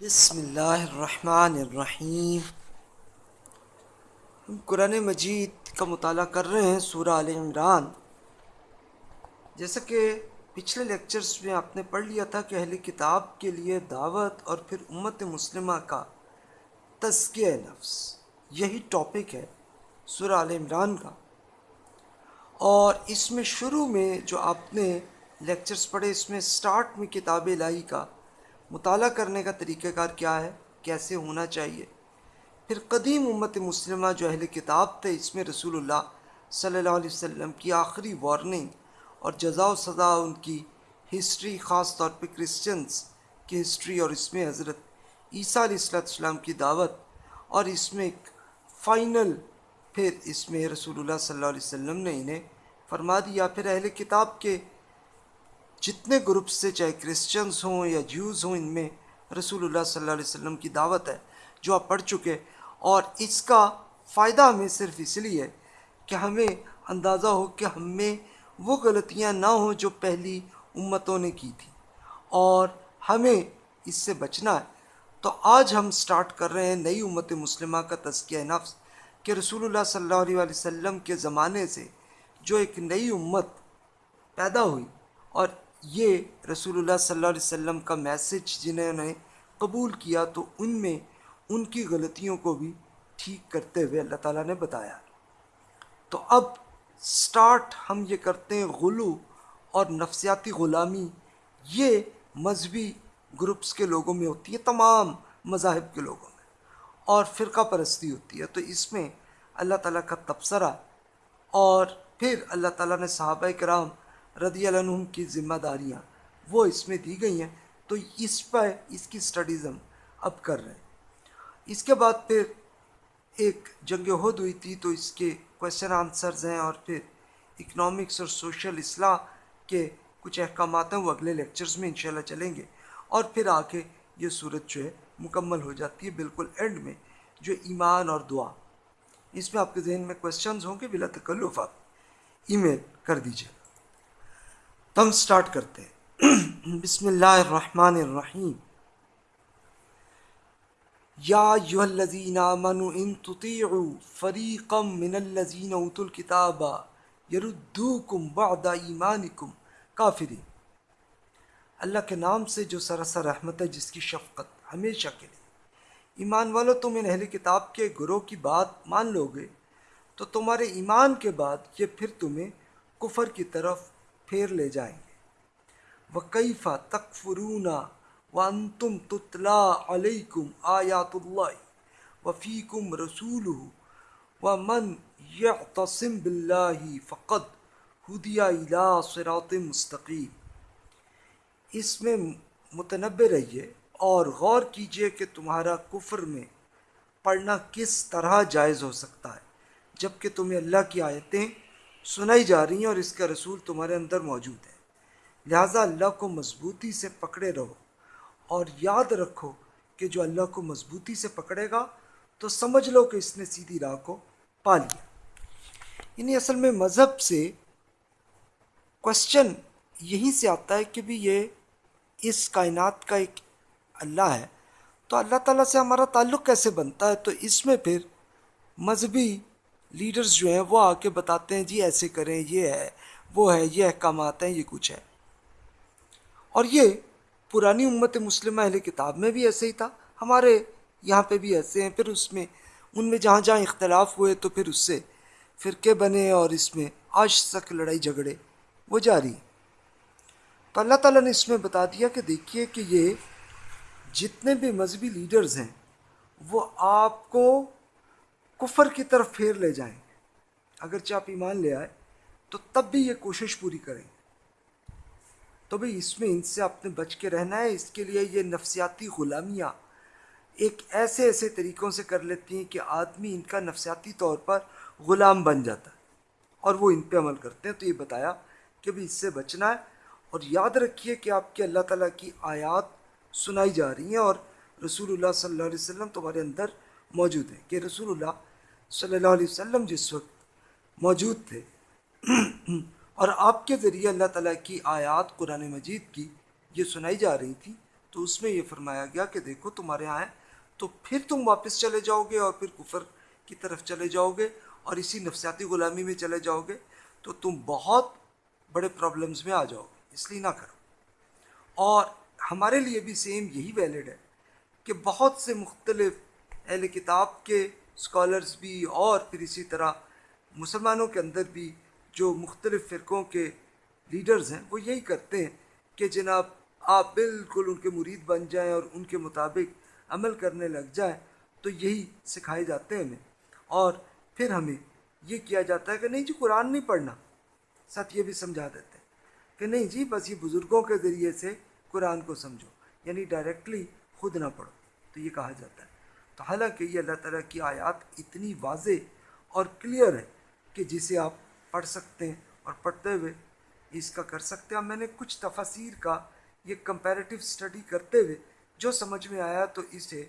بسم اللہ الرحمن الرحیم۔ ہم قرآن مجید کا مطالعہ کر رہے ہیں سورہ عال عمران۔ جیسا کہ پچھلے لیکچرز میں آپ نے پڑھ لیا تھا کہ اہل کتاب کے لیے دعوت اور پھر امت مسلمہ کا تزکیہ نفس، یہی ٹاپک ہے سورہ عال عمران کا۔ اور اس میں شروع میں جو آپ نے لیکچرز پڑھے، اس میں سٹارٹ میں کتاب الہی کا مطالعہ کرنے کا طریقہ کار کیا ہے؟ کیسے ہونا چاہیے؟ پھر قدیم امت مسلمہ جو اہل کتاب تھے، اس میں رسول اللہ صلی اللہ علیہ وسلم کی آخری وارننگ اور جزا و سزا، ان کی ہسٹری خاص طور پہ کرسچنس کی ہسٹری اور اس میں حضرت عیسیٰ علیہ السلام کی دعوت اور اس میں ایک فائنل پھر اس میں رسول اللہ صلی اللہ علیہ وسلم نے انہیں فرما دیا۔ پھر اہل کتاب کے جتنے گروپس سے چاہے کرسچنس ہوں یا جیوز ہوں، ان میں رسول اللہ صلی اللہ علیہ وسلم کی دعوت ہے، جو آپ پڑھ چکے۔ اور اس کا فائدہ ہمیں صرف اس لیے کہ ہمیں اندازہ ہو کہ ہم میں وہ غلطیاں نہ ہوں جو پہلی امتوں نے کی تھی۔ اور ہمیں اس سے بچنا ہے۔ تو آج ہم سٹارٹ کر رہے ہیں نئی امت مسلمہ کا تزکیہ نفس، کہ رسول اللہ صلی اللہ علیہ وسلم کے زمانے سے جو ایک نئی امت پیدا ہوئی۔ اور یہ رسول اللہ صلی اللہ علیہ وسلم کا میسج جنہوں نے قبول کیا تو ان میں ان کی غلطیوں کو بھی ٹھیک کرتے ہوئے اللہ تعالیٰ نے بتایا۔ تو اب سٹارٹ ہم یہ کرتے ہیں غلو اور نفسیاتی غلامی۔ یہ مذہبی گروپس کے لوگوں میں ہوتی ہے، تمام مذاہب کے لوگوں میں۔ اور فرقہ پرستی ہوتی ہے۔ تو اس میں اللہ تعالیٰ کا تبصرہ اور پھر اللہ تعالیٰ نے صحابہ کرام رضی اللہ عنہم کی ذمہ داریاں وہ اس میں دی گئی ہیں، تو اس پہ اس کی سٹڈیز ہم اب کر رہے ہیں۔ اس کے بعد پھر ایک جنگ عہد ہوئی تھی، تو اس کے کوشچن آنسرز ہیں اور پھر اکنامکس اور سوشل اصلاح کے کچھ احکامات ہیں، وہ اگلے لیکچرز میں انشاءاللہ چلیں گے۔ اور پھر آگے یہ صورت جو ہے مکمل ہو جاتی ہے بالکل اینڈ میں، جو ایمان اور دعا۔ اس میں آپ کے ذہن میں کوشچنز ہوں گے بلا تکلف، آپ ای میل کر دیجیے ہم سٹارٹ کرتے ہیں۔ بسم اللہ الرحمن الرحیم۔ یا ایوہ الذین آمنوا ان تطیعوا فریقا من الذین اوتوا الكتاب یردوکم بعد ایمانکم۔ کافرین، اللہ کے نام سے جو سراسر رحمت ہے، جس کی شفقت ہمیشہ کے لیے۔ ایمان والو، تم ان اہل کتاب کے گروہ کی بات مان لو گے، تو تمہارے ایمان کے بعد یہ پھر تمہیں کفر کی طرف پھیر لے جائیں گے۔ وکیفہ تکفرون وانتم تتلا علیکم آیات اللہ وفیکم رسول ومن یعتصم باللہ فقد ہدیہ الى صراط مستقیم اس میں متنبع رہیے اور غور کیجیے کہ تمہارا کفر میں پڑھنا کس طرح جائز ہو سکتا ہے۔ جبکہ تمہیں اللہ کی آیتیں سنائی جا رہی ہیں اور اس کا رسول تمہارے اندر موجود ہے لہٰذا اللہ کو مضبوطی سے پکڑے رہو اور یاد رکھو کہ جو اللہ کو مضبوطی سے پکڑے گا، تو سمجھ لو کہ اس نے سیدھی راہ کو پا لیا۔ یعنی اصل میں مذہب سے کوشچن یہیں سے آتا ہے کہ بھی یہ اس کائنات کا ایک اللہ ہے۔ تو اللہ تعالیٰ سے ہمارا تعلق کیسے بنتا ہے؟ تو اس میں پھر مذہبی لیڈرز جو ہیں وہ آ کے بتاتے ہیں جی ایسے کریں، یہ ہے، وہ ہے، یہ احکامات ہیں، یہ کچھ ہے۔ اور یہ پرانی امت مسلمہ اہل کتاب میں بھی ایسے ہی تھا۔ ہمارے یہاں پہ بھی ایسے ہیں۔ پھر اس میں، ان میں جہاں جہاں اختلاف ہوئے تو پھر اس سے فرقے بنے اور اس میں آج تک لڑائی جھگڑے وہ جاری۔ تو اللہ تعالیٰ نے اس میں بتا دیا کہ دیکھیے کہ یہ جتنے بھی مذہبی لیڈرز ہیں، وہ آپ کو کفر کی طرف پھیر لے جائیں۔ اگرچہ آپ ایمان لے آئے تو تب بھی یہ کوشش پوری کریں۔ تو بھئی اس میں ان سے آپ نے بچ کے رہنا ہے۔ اس کے لیے یہ نفسیاتی غلامیاں ایک ایسے ایسے طریقوں سے کر لیتی ہیں کہ آدمی ان کا نفسیاتی طور پر غلام بن جاتا ہے اور وہ ان پہ عمل کرتے ہیں۔ تو یہ بتایا کہ بھی اس سے بچنا ہے۔ اور یاد رکھیے کہ آپ کے اللہ تعالیٰ کی آیات سنائی جا رہی ہیں اور رسول اللہ صلی اللہ علیہ وسلم تمہارے اندر موجود ہیں کہ رسول اللہ صلی اللہ علیہ وسلم جس وقت موجود تھے۔ اور آپ کے ذریعے اللہ تعالیٰ کی آیات قرآن مجید کی یہ سنائی جا رہی تھی، تو اس میں یہ فرمایا گیا کہ دیکھو تمہارے یہاں تو پھر تم واپس چلے جاؤ گے اور پھر کفر کی طرف چلے جاؤ گے اور اسی نفسیاتی غلامی میں چلے جاؤ گے، تو تم بہت بڑے پرابلمز میں آ جاؤ گے، اس لیے نہ کرو۔ اور ہمارے لیے بھی سیم یہی ویلڈ ہے کہ بہت سے مختلف اہل کتاب کے اسکالرز بھی اور پھر اسی طرح مسلمانوں کے اندر بھی جو مختلف فرقوں کے لیڈرز ہیں، وہ یہی کرتے ہیں کہ جناب آپ بالکل ان کے مرید بن جائیں اور ان کے مطابق عمل کرنے لگ جائیں، تو یہی سکھائے جاتے ہیں ہمیں۔ اور پھر ہمیں یہ کیا جاتا ہے کہ نہیں جی قرآن نہیں پڑھنا۔ ساتھ یہ بھی سمجھا دیتے ہیں کہ نہیں جی بس یہ بزرگوں کے ذریعے سے قرآن کو سمجھو یعنی ڈائریکٹلی خود نہ پڑھو۔ تو یہ کہا جاتا ہے۔ تو حالانکہ یہ اللہ تعالیٰ کی آیات اتنی واضح اور کلیئر ہے کہ جسے آپ پڑھ سکتے ہیں اور پڑھتے ہوئے اس کا کر سکتے ہیں۔ میں نے کچھ تفاصیر کا یہ کمپیریٹیو اسٹڈی کرتے ہوئے جو سمجھ میں آیا تو اسے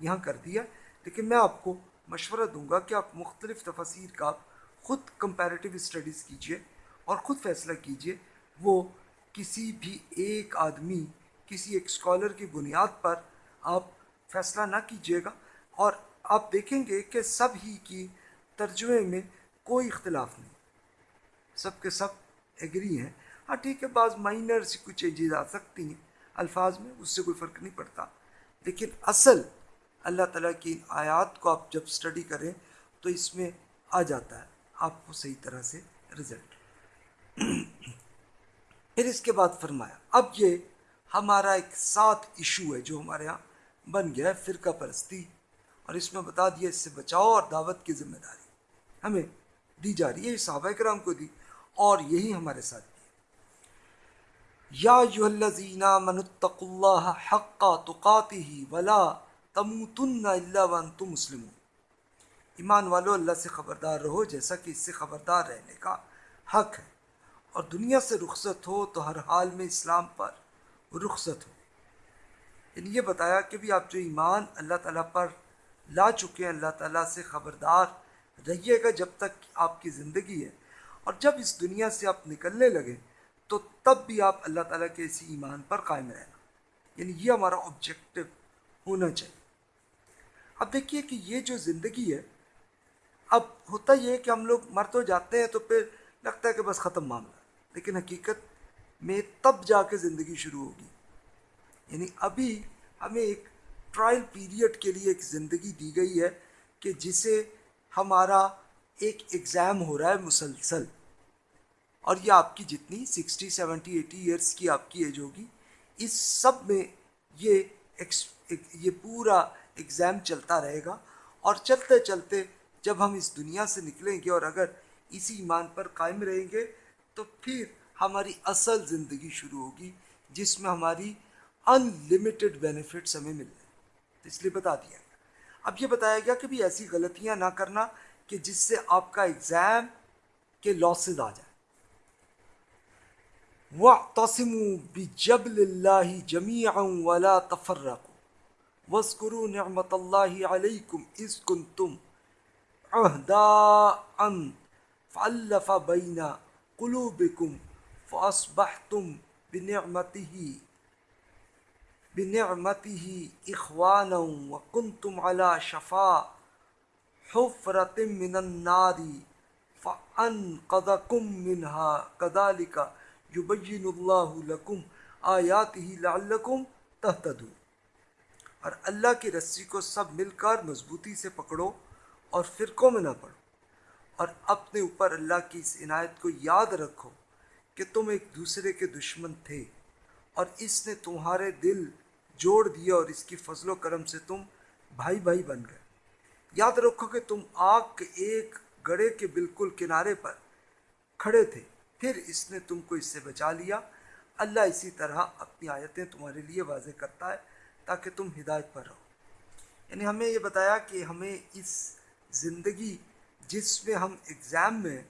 یہاں کر دیا۔ لیکن میں آپ کو مشورہ دوں گا کہ آپ مختلف تفاصیر کا خود کمپیریٹیو اسٹڈیز کیجیے اور خود فیصلہ کیجیے۔ وہ کسی بھی ایک آدمی، کسی ایک اسکالر کی بنیاد پر آپ فیصلہ نہ کیجیے گا۔ اور آپ دیکھیں گے کہ سب ہی کی ترجمے میں کوئی اختلاف نہیں۔ سب کے سب ایگری ہیں۔ ہاں ٹھیک ہے، بعض مائنر سی کچھ چینجز آ سکتی ہیں۔ الفاظ میں اس سے کوئی فرق نہیں پڑتا۔ لیکن اصل اللہ تعالیٰ کی آیات کو آپ جب اسٹڈی کریں تو اس میں آ جاتا ہے۔ آپ کو صحیح طرح سے رزلٹ پھر اس کے بعد فرمایا، اب یہ ہمارا ایک ساتھ ایشو ہے جو ہمارے یہاں بن گیا ہے، فرقہ پرستی۔ اور اس میں بتا دیا اس سے بچاؤ اور دعوت کی ذمہ داری۔ ہمیں دی جا رہی ہے صحابہ کرام کو دی۔ اور یہی ہمارے ساتھ یا الذین من اتقوا اللہ حق تقاته ولا تموتن الا وانتم مسلمون۔ ایمان والو، اللہ سے خبردار رہو، جیسا کہ اس سے خبردار رہنے کا حق ہے۔ اور دنیا سے رخصت ہو تو ہر حال میں اسلام پر رخصت ہو۔ یعنی یہ بتایا کہ بھی آپ جو ایمان اللہ تعالیٰ پر لا چکے ہیں، اللہ تعالیٰ سے خبردار رہیے گا جب تک آپ کی زندگی ہے۔ اور جب اس دنیا سے آپ نکلنے لگیں تو تب بھی آپ اللہ تعالیٰ کے اسی ایمان پر قائم رہنا۔ یعنی یہ ہمارا آبجیکٹو ہونا چاہیے۔ اب دیکھیے کہ یہ جو زندگی ہے، اب ہوتا یہ ہے کہ ہم لوگ مر تو جاتے ہیں تو پھر لگتا ہے کہ بس ختم معاملہ۔ لیکن حقیقت میں تب جا کے زندگی شروع ہوگی۔ یعنی ابھی ہمیں ایک ٹرائل پیریڈ کے لیے ایک زندگی دی گئی ہے کہ جسے ہمارا ایک ایگزام ہو رہا ہے مسلسل۔ اور یہ آپ کی جتنی سکسٹی، سیونٹی، ایٹی ایئرس کی آپ کی ایج ہوگی، اس سب میں یہ یہ پورا ایگزام چلتا رہے گا۔ اور چلتے چلتے جب ہم اس دنیا سے نکلیں گے اور اگر اسی ایمان پر قائم رہیں گے، تو پھر ہماری اصل زندگی شروع ہوگی، جس میں ہماری ان لمیٹڈ بینیفٹس ہمیں مل تو اس لیے بتا دیا۔ گیا اب یہ بتایا گیا کہ بھی ایسی غلطیاں نہ کرنا کہ جس سے آپ کا ایگزام کے لاسز آ جائیں۔ وہ توسم بھی جب وَاعْتَصِمُوا بِجَبْلِ اللَّهِ جَمِيعًا وَلَا تَفَرَّقُوا۔ وَاذْكُرُوا نِعْمَةَ اللَّهِ عَلَيْكُمْ إِذْ كُنْتُمْ عُهْدَاءً فَأَلَّفَ بَيْنَ قُلُوبِكُمْ فَأَصْبَحْتُمْ بِنِعْمَتِهِ بنعمته إخوانا وكنتم على شفا حفرة من النار فأنقذكم منها. كذلك يبين الله لكم آياته لعلكم تهتدون. اور اللہ کی رسی کو سب مل کر مضبوطی سے پکڑو اور فرقوں میں نہ پڑو اور اپنے اوپر اللہ کی اس عنایت کو یاد رکھو کہ تم ایک دوسرے کے دشمن تھے اور اس نے تمہارے دل جوڑ دیا اور اس کی فضل و کرم سے تم بھائی بھائی بن گئے۔ یاد رکھو کہ تم آگ کے ایک گڑے کے بالکل کنارے پر کھڑے تھے۔ پھر اس نے تم کو اس سے بچا لیا۔ اللہ اسی طرح اپنی آیتیں تمہارے لیے واضح کرتا ہے تاکہ تم ہدایت پر رہو۔ یعنی ہمیں یہ بتایا کہ ہمیں اس زندگی جس میں ہم ایگزام میں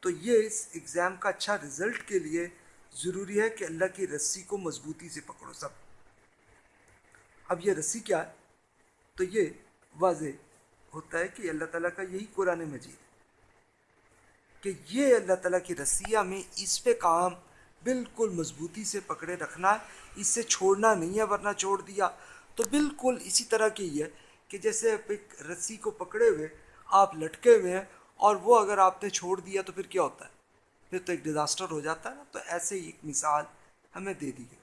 تو یہ اس ایگزام کا اچھا رزلٹ کے لیے ضروری ہے کہ اللہ کی رسی کو مضبوطی سے پکڑو سب۔ اب یہ رسی کیا ہے؟ تو یہ واضح ہوتا ہے کہ اللہ تعالیٰ کا یہی قرآن مجید ہے کہ یہ اللہ تعالیٰ کی رسیہ میں اس پہ کام بالکل مضبوطی سے پکڑے رکھنا ہے، اس سے چھوڑنا نہیں ہے ورنہ چھوڑ دیا۔ تو بالکل اسی طرح کی ہے کہ جیسے ایک رسی کو پکڑے ہوئے، آپ لٹکے ہوئے ہیں اور وہ اگر آپ نے چھوڑ دیا تو پھر کیا ہوتا ہے؟ پھر تو ایک ڈیزاسٹر ہو جاتا ہے نا۔ تو ایسے ہی ایک مثال ہمیں دے دی گئی۔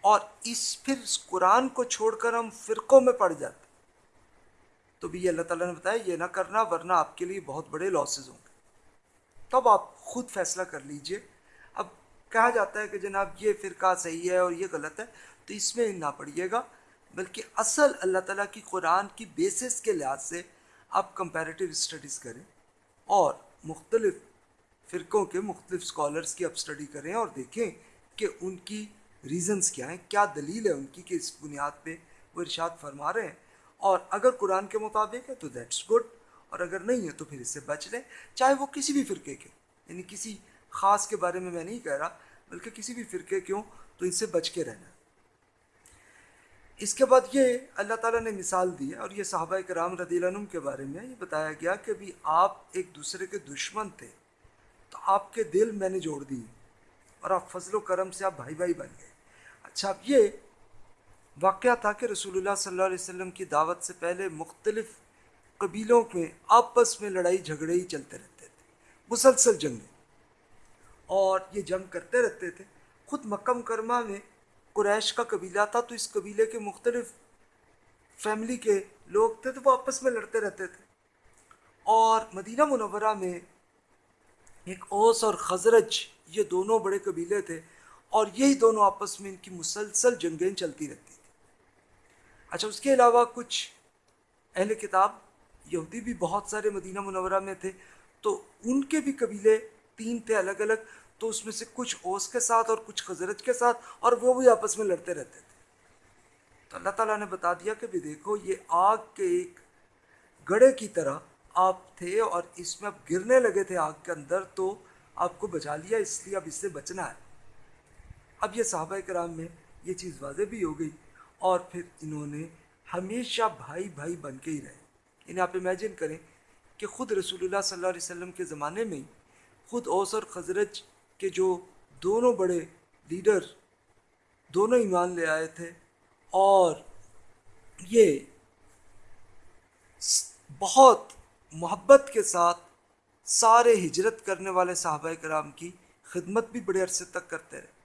اور اس پھر اس قرآن کو چھوڑ کر ہم فرقوں میں پڑ جاتے تو بھی اللہ تعالیٰ نے بتایا، یہ نہ کرنا ورنہ آپ کے لیے بہت بڑے لاسز ہوں گے۔ تب آپ خود فیصلہ کر لیجیے۔ اب کہا جاتا ہے کہ جناب یہ فرقہ صحیح ہے اور یہ غلط ہے، تو اس میں نہ پڑھیے گا، بلکہ اصل اللہ تعالیٰ کی قرآن کی بیسس کے لحاظ سے آپ کمپیریٹیو اسٹڈیز کریں اور مختلف فرقوں کے مختلف اسکالرس کی آپ اسٹڈی کریں اور دیکھیں کہ ان کی ریزنز کیا ہیں؟ کیا دلیل ہے ان کی کہ اس بنیاد پہ وہ ارشاد فرما رہے ہیں؟ اور اگر قرآن کے مطابق ہے تو دیٹس گڈ اور اگر نہیں ہے تو پھر اس سے بچ لیں۔ چاہے وہ کسی بھی فرقے کے یعنی کسی خاص کے بارے میں میں نہیں کہہ رہا، بلکہ کسی بھی فرقے کیوں تو ان سے بچ کے رہنا۔ اس کے بعد یہ اللہ تعالیٰ نے مثال دی ہے، اور یہ صحابہ کرام رضی اللہ عنہ کے بارے میں یہ بتایا گیا کہ بھی آپ ایک دوسرے کے دشمن تھے، تو آپ کے دل میں نے جوڑ دیے اور آپ فضل و کرم سے آپ بھائی بھائی بن گئے۔ اچھا یہ واقعہ تھا کہ رسول اللہ صلی اللہ علیہ وسلم کی دعوت سے پہلے مختلف قبیلوں میں آپس میں لڑائی جھگڑے ہی چلتے رہتے تھے، مسلسل جنگیں اور یہ جنگ کرتے رہتے تھے۔ خود مکہ مکرمہ میں قریش کا قبیلہ تھا، تو اس قبیلے کے مختلف فیملی کے لوگ تھے، تو وہ آپس میں لڑتے رہتے تھے۔ اور مدینہ منورہ میں ایک اوس اور خزرج، یہ دونوں بڑے قبیلے تھے۔ اور یہی دونوں آپس میں ان کی مسلسل جنگیں چلتی رہتی تھیں۔ اچھا اس کے علاوہ کچھ اہل کتاب، یہودی بھی بہت سارے مدینہ منورہ میں تھے، تو ان کے بھی قبیلے تین تھے الگ الگ، تو اس میں سے کچھ اوس کے ساتھ اور کچھ خزرت کے ساتھ، اور وہ بھی آپس میں لڑتے رہتے تھے۔ تو اللہ تعالیٰ نے بتا دیا کہ بھی دیکھو، یہ آگ کے ایک گڑے کی طرح آپ تھے اور اس میں اب گرنے لگے تھے آگ کے اندر، تو آپ کو بچا لیا، اس لیے اب اس سے بچنا ہے۔ اب یہ صحابہ کرام میں یہ چیز واضح بھی ہو گئی اور پھر انہوں نے ہمیشہ بھائی بھائی بن کے ہی رہے۔ انہیں آپ امیجن کریں کہ خود رسول اللہ صلی اللہ علیہ وسلم کے زمانے میں خود اوس اور خزرج کے جو دونوں بڑے لیڈر دونوں ایمان لے آئے تھے اور یہ بہت محبت کے ساتھ سارے ہجرت کرنے والے صحابہ کرام کی خدمت بھی بڑے عرصے تک کرتے رہے۔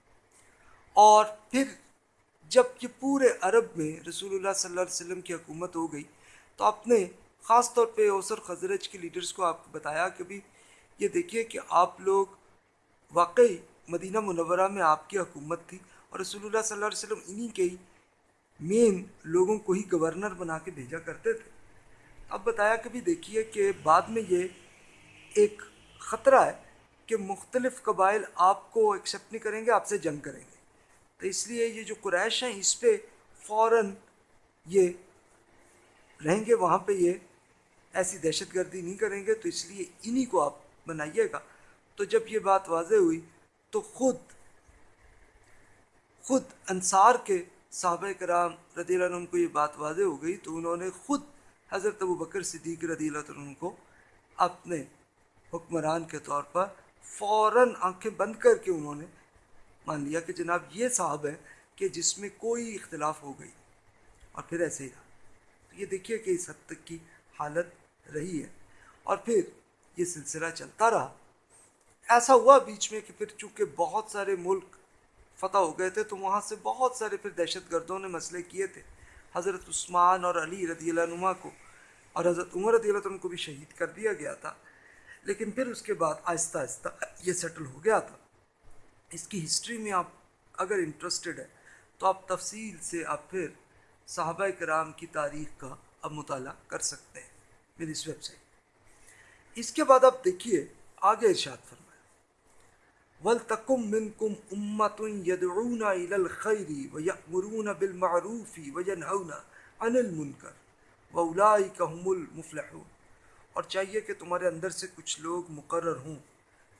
اور پھر جب یہ پورے عرب میں رسول اللہ صلی اللہ علیہ وسلم کی حکومت ہو گئی، تو آپ نے خاص طور پہ اوسر خزرج کے لیڈرز کو آپ کو بتایا کہ بھی یہ دیکھیے کہ آپ لوگ واقعی مدینہ منورہ میں آپ کی حکومت تھی اور رسول اللہ صلی اللہ علیہ وسلم انہی کے ہی مین لوگوں کو ہی گورنر بنا کے بھیجا کرتے تھے۔ اب بتایا کہ بھی دیکھیے کہ بعد میں یہ ایک خطرہ ہے کہ مختلف قبائل آپ کو ایکسیپٹ نہیں کریں گے، آپ سے جنگ کریں گے۔ تو اس لیے یہ جو قریش ہیں، اس پہ فوراً یہ رہیں گے، وہاں پہ یہ ایسی دہشت گردی نہیں کریں گے۔ تو اس لیے انہی کو آپ بنائیے گا۔ تو جب یہ بات واضح ہوئی، تو خود خود انصار کے صحابہ کرام رضی اللہ عنہ کو یہ بات واضح ہو گئی۔ تو انہوں نے خود حضرت ابو بکر صدیق رضی اللہ عنہ کو اپنے حکمران کے طور پر فوراً آنکھیں بند کر کے انہوں نے مان لیا کہ جناب یہ صاحب ہے کہ جس میں کوئی اختلاف ہو گئی اور پھر ایسے ہی رہا۔ تو یہ دیکھیے کہ اس حد تک کی حالت رہی ہے۔ اور پھر یہ سلسلہ چلتا رہا۔ ایسا ہوا بیچ میں کہ پھر چونکہ بہت سارے ملک فتح ہو گئے تھے، تو وہاں سے بہت سارے پھر دہشت گردوں نے مسئلے کیے تھے۔ حضرت عثمان اور علی رضی اللہ عنہ کو اور حضرت عمر رضی اللہ عنہ کو بھی شہید کر دیا گیا تھا۔ لیکن پھر اس کے بعد آہستہ آہستہ یہ سیٹل ہو گیا تھا۔ اس کی ہسٹری میں آپ اگر انٹرسٹڈ ہے تو آپ تفصیل سے آپ پھر صحابہ کرام کی تاریخ کا اب مطالعہ کر سکتے ہیں میری اس ویب سائٹ اس کے بعد آپ دیکھیے، آگے ارشاد فرمایا۔ وَلْتَقُمْ مِنْكُمْ أُمَّةٌ يَدْعُونَ إِلَى الْخَيْرِ وَيَأْمُرُونَ بِالْمَعْرُوفِ وَيَنْهَوْنَ عَنِ الْمُنْكَرِ وَأُولَئِكَ هُمُ الْمُفْلِحُونَ۔ اور چاہیے کہ تمہارے اندر سے کچھ لوگ مقرر ہوں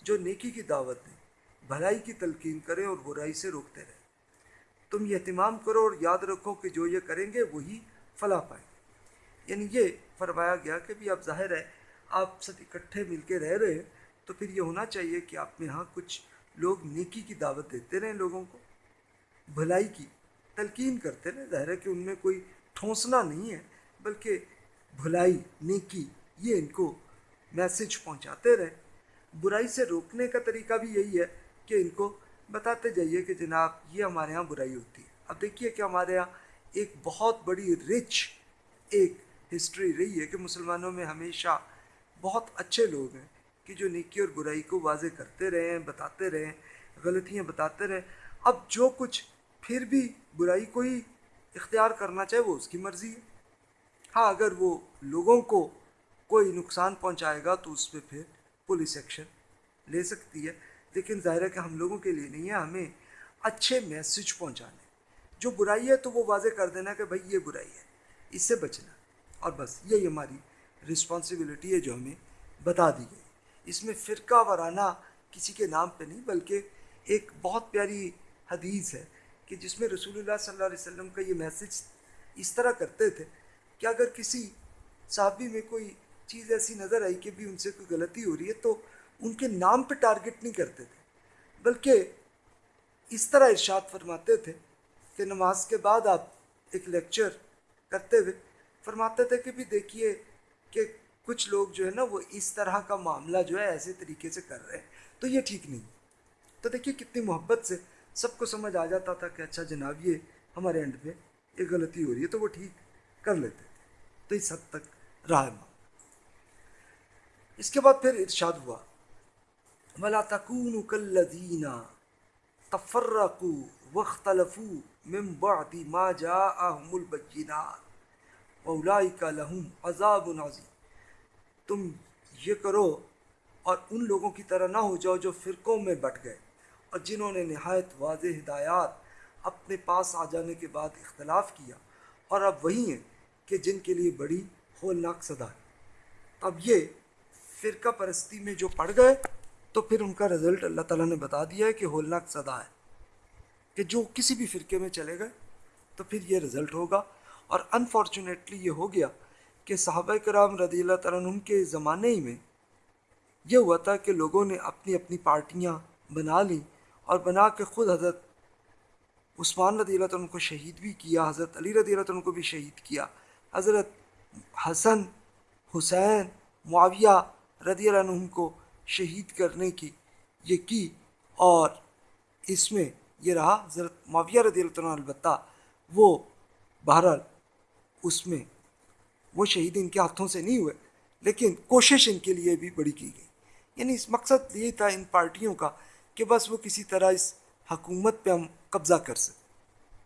جو نیکی کی دعوت دیں۔ بھلائی کی تلقین کریں اور برائی سے روکتے رہیں۔ تم یہ اہتمام کرو اور یاد رکھو کہ جو یہ کریں گے وہی فلاح پائیں۔ گے یعنی یہ فرمایا گیا کہ بھی اب ظاہر ہے آپ سب اکٹھے مل کے رہ رہے ہیں، تو پھر یہ ہونا چاہیے کہ آپ میں یہاں کچھ لوگ نیکی کی دعوت دیتے رہیں لوگوں کو، بھلائی کی تلقین کرتے رہے ظاہر ہے کہ ان میں کوئی ٹھونسنا نہیں ہے، بلکہ بھلائی، نیکی، یہ ان کو میسج پہنچاتے رہے برائی سے روکنے کا طریقہ بھی یہی ہے کہ ان کو بتاتے جائیے کہ جناب یہ ہمارے ہاں برائی ہوتی ہے۔ اب دیکھیے کہ ہمارے یہاں ایک بہت بڑی رچ ایک ہسٹری رہی ہے کہ مسلمانوں میں ہمیشہ بہت اچھے لوگ ہیں کہ جو نیکی اور برائی کو واضح کرتے رہے ہیں، بتاتے رہے ہیں، غلطیاں بتاتے رہے اب جو کچھ پھر بھی برائی کوئی اختیار کرنا چاہے وہ اس کی مرضی ہے۔ ہاں اگر وہ لوگوں کو کوئی نقصان پہنچائے گا تو اس پہ پھر پولیس ایکشن لے سکتی ہے۔ لیکن ظاہر ہے کہ ہم لوگوں کے لیے نہیں ہے، ہمیں اچھے میسج پہنچانے جو برائی ہے تو وہ واضح کر دینا کہ بھائی یہ برائی ہے، اس سے بچنا۔ اور بس یہی ہماری رسپانسبلٹی ہے جو ہمیں بتا دی گئی۔ اس میں فرقہ وارانہ کسی کے نام پہ نہیں، بلکہ ایک بہت پیاری حدیث ہے کہ جس میں رسول اللہ صلی اللہ علیہ وسلم کا یہ میسج اس طرح کرتے تھے کہ اگر کسی صحابی میں کوئی چیز ایسی نظر آئی کہ بھی ان سے کوئی غلطی ہو رہی ہے تو ان کے نام پہ ٹارگٹ نہیں کرتے تھے، بلکہ اس طرح ارشاد فرماتے تھے کہ نماز کے بعد آپ ایک لیکچر کرتے ہوئے فرماتے تھے کہ بھی دیکھیے کہ کچھ لوگ جو ہے نا وہ اس طرح کا معاملہ جو ہے ایسے طریقے سے کر رہے ہیں۔ تو یہ ٹھیک نہیں۔ تو دیکھیے کتنی محبت سے سب کو سمجھ آ جاتا تھا کہ اچھا جناب، یہ ہمارے اینڈ پہ ایک غلطی ہو رہی ہے، تو وہ ٹھیک کر لیتے تھے۔ تو اس حد تک رہا ہے اس کے بعد پھر ارشاد ہوا۔ ملا تکون کلدینہ تفرقو وختلفو من بعد ما جاءهم البینات اولئک لهم عذاب عظیم۔ تم یہ کرو اور ان لوگوں کی طرح نہ ہو جاؤ جو فرقوں میں بٹ گئے اور جنہوں نے نہایت واضح ہدایات اپنے پاس آ جانے کے بعد اختلاف کیا۔ اور اب وہی ہیں کہ جن کے لیے بڑی ہولناک صدا۔ ہے اب یہ فرقہ پرستی میں جو پڑ گئے تو پھر ان کا رزلٹ اللہ تعالیٰ نے بتا دیا ہے کہ ہولناک صدا ہے، کہ جو کسی بھی فرقے میں چلے گئے تو پھر یہ رزلٹ ہوگا۔ اور انفارچونیٹلی یہ ہو گیا کہ صحابہ کرام رضی اللہ تعالیٰ عنہ کے زمانے ہی میں یہ ہوا تھا کہ لوگوں نے اپنی اپنی پارٹیاں بنا لیں اور بنا کے خود حضرت عثمان رضی اللہ تعالیٰ کو شہید بھی کیا، حضرت علی رضی اللہ تعالیٰ کو بھی شہید کیا۔ حضرت حسن، حسین، معاویہ رضی اللہ عنہ کو شہید کرنے کی یہ کی اور اس میں یہ رہا حضرت معاویہ رضی اللہ عنہ البتہ، وہ بہرحال اس میں، وہ شہید ان کے ہاتھوں سے نہیں ہوئے، لیکن کوشش ان کے لیے بھی بڑی کی گئی۔ یعنی اس مقصد یہ تھا ان پارٹیوں کا کہ بس وہ کسی طرح اس حکومت پہ ہم قبضہ کر سکیں۔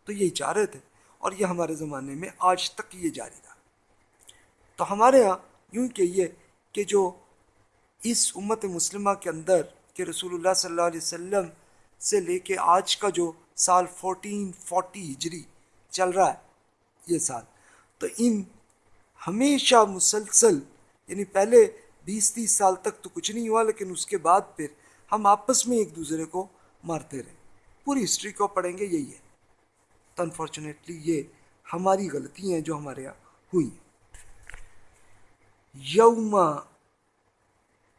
تو یہی چاہ رہے تھے اور یہ ہمارے زمانے میں آج تک یہ جاری رہا۔ تو ہمارے ہاں یوں کہ یہ کہ جو اس امت مسلمہ کے اندر کہ رسول اللہ صلی اللہ علیہ وسلم سے لے کے آج کا جو سال فورٹین فورٹی ہجری چل رہا ہے، یہ سال۔ تو ان ہمیشہ مسلسل یعنی پہلے بیس تیس سال تک تو کچھ نہیں ہوا، لیکن اس کے بعد پھر ہم آپس میں ایک دوسرے کو مارتے رہے۔ پوری ہسٹری کو پڑھیں گے، یہی ہے۔ تو انفارچونیٹلی یہ ہماری غلطی ہیں جو ہمارے یہاں ہوئی یوم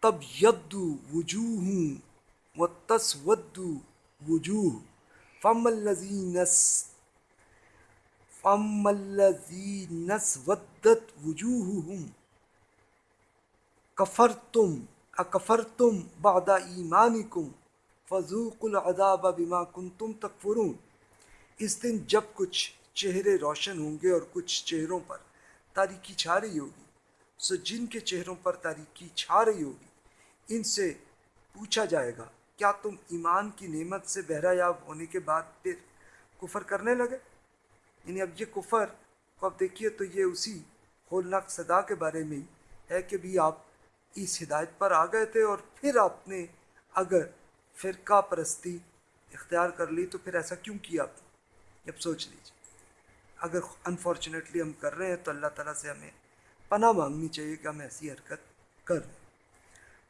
تب یدو وجوہ و تسودو وجوہ۔ فم الزینس فم الزینس ودت وجوہ کفر تم اکفر تم بادہ ایمانی کم فضوق العذاب بما کن تم تکفرون اس دن جب کچھ چہرے روشن ہوں گے اور کچھ چہروں پر تاریکی چھا رہی ہوگی، سو جن کے چہروں پر تاریکی چھا رہی ہوگی ان سے پوچھا جائے گا، کیا تم ایمان کی نعمت سے بہرا یاب ہونے کے بعد پھر کفر کرنے لگے؟ یعنی اب یہ کفر کو اب دیکھیے تو یہ اسی ہولناک صدا کے بارے میں ہے کہ بھی آپ اس ہدایت پر آ گئے تھے اور پھر آپ نے اگر فرقہ پرستی اختیار کر لی تو پھر ایسا کیوں کیا؟ آپ نے اب سوچ لیجیے اگر انفارچونیٹلی ہم کر رہے ہیں تو اللہ تعالیٰ سے ہمیں پناہ مانگنی چاہیے کہ ہم ایسی حرکت کر رہے ہیں۔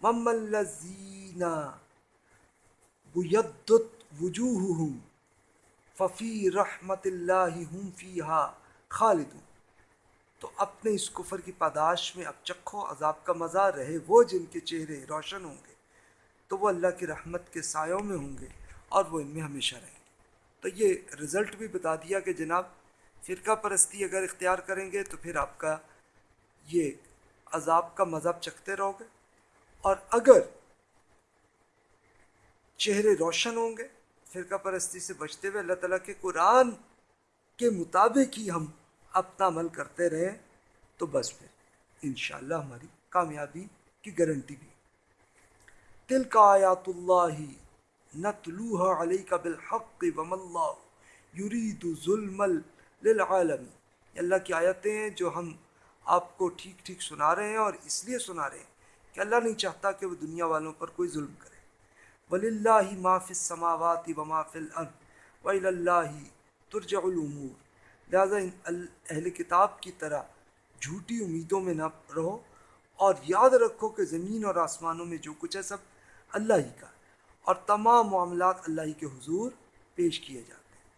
مم الزینہ بیدت وجوہہم ففی رحمت اللہ ہم فیہا خالدون۔ تو اپنے اس کفر کی پاداش میں اب چکھو، عذاب کا مزہ رہے وہ جن کے چہرے روشن ہوں گے۔ تو وہ اللہ کی رحمت کے سایوں میں ہوں گے اور وہ ان میں ہمیشہ رہیں گے۔ تو یہ رزلٹ بھی بتا دیا کہ جناب فرقہ پرستی اگر اختیار کریں گے تو پھر آپ کا یہ عذاب کا مذہب چکھتے رہو گے۔ اور اگر چہرے روشن ہوں گے، فرقہ پرستی سے بچتے ہوئے اللہ تعالیٰ کے قرآن کے مطابق ہی ہم اپنا عمل کرتے رہیں، تو بس پھر انشاءاللہ ہماری کامیابی کی گارنٹی بھی۔ تل کا آیات اللہ نتلوها علیک بالحق وم اللہ یرید ظلم للعالمی اللہ کی آیتیں ہیں جو ہم آپ کو ٹھیک ٹھیک سنا رہے ہیں اور اس لیے سنا رہے ہیں۔ کہ اللہ نہیں چاہتا کہ وہ دنیا والوں پر کوئی ظلم کرے۔ ولی اللہ ما فی السماوات و ما فی الارض ولی اللہ ترجع الامور لہذا اہل کتاب کی طرح جھوٹی امیدوں میں نہ رہو اور یاد رکھو کہ زمین اور آسمانوں میں جو کچھ ہے سب اللہ ہی کا اور تمام معاملات اللہ ہی کے حضور پیش کیے جاتے ہیں۔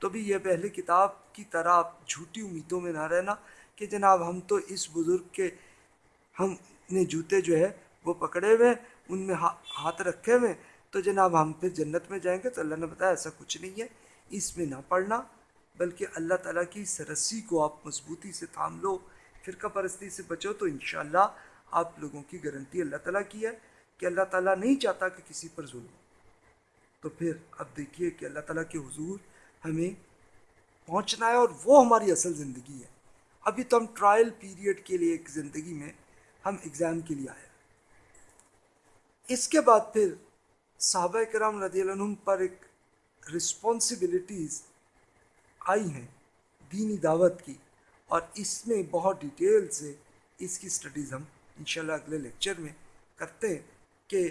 تو بھی یہ پہلے کتاب کی طرح جھوٹی امیدوں میں نہ رہنا کہ جناب ہم تو اس بزرگ کے ہم نے جوتے جو ہے وہ پکڑے ہوئے ان میں ہاتھ رکھے ہوئے تو جناب، ہم پھر جنت میں جائیں گے تو اللہ نے بتایا ایسا کچھ نہیں ہے۔ اس میں نہ پڑھنا، بلکہ اللہ تعالیٰ کی سرسی کو آپ مضبوطی سے تھام لو۔ فرقہ پرستی سے بچو تو انشاءاللہ آپ لوگوں کی گارنٹی اللہ تعالیٰ کی ہے کہ اللہ تعالیٰ نہیں چاہتا کہ کسی پر ظلم ہو۔ تو پھر اب دیکھیے کہ اللہ تعالیٰ کے حضور ہمیں پہنچنا ہے اور وہ ہماری اصل زندگی ہے۔ ابھی تو ہم ٹرائل پیریڈ کے لیے ایک زندگی میں ہم ایگزام کے لیے آئے اس کے بعد پھر صحابہ کرام رضی اللہ عنہ پر ایک رسپانسبلٹیز آئی ہیں دینی دعوت کی اور اس میں بہت ڈیٹیل سے اس کی سٹڈیز ہم انشاءاللہ اگلے لیکچر میں کرتے ہیں کہ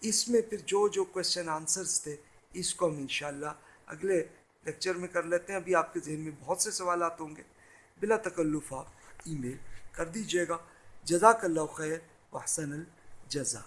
اس میں پھر جو جو کوشچن آنسرز تھے اس کو ہم انشاءاللہ اگلے لیکچر میں کر لیتے ہیں۔ ابھی آپ کے ذہن میں بہت سے سوالات ہوں گے۔ بلا تکلف آپ ای میل کر دیجیے گا۔ جزاک اللہ خیر وحسن الجزا